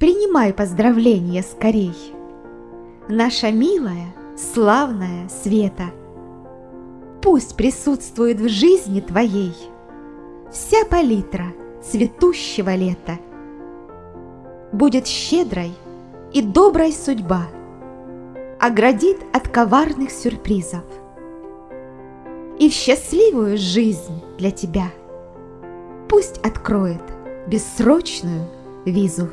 Принимай поздравления скорей. Наша милая, славная Света. Пусть присутствует в жизни твоей Вся палитра цветущего лета. Будет щедрой и доброй судьба, Оградит от коварных сюрпризов. И в счастливую жизнь для тебя Пусть откроет бессрочную визу.